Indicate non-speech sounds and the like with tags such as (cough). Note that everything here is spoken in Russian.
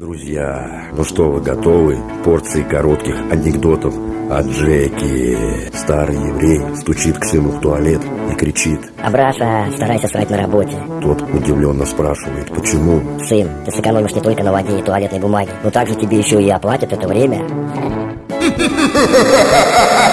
Друзья, ну что вы готовы? Порции коротких анекдотов о Джеки. Старый еврей стучит к сыну в туалет и кричит. Абраша, старайся срать на работе. Тот удивленно спрашивает, почему? Сын, ты сэкономишь не только на воде и туалетной бумаге, но также тебе еще и оплатят это время. (laughs)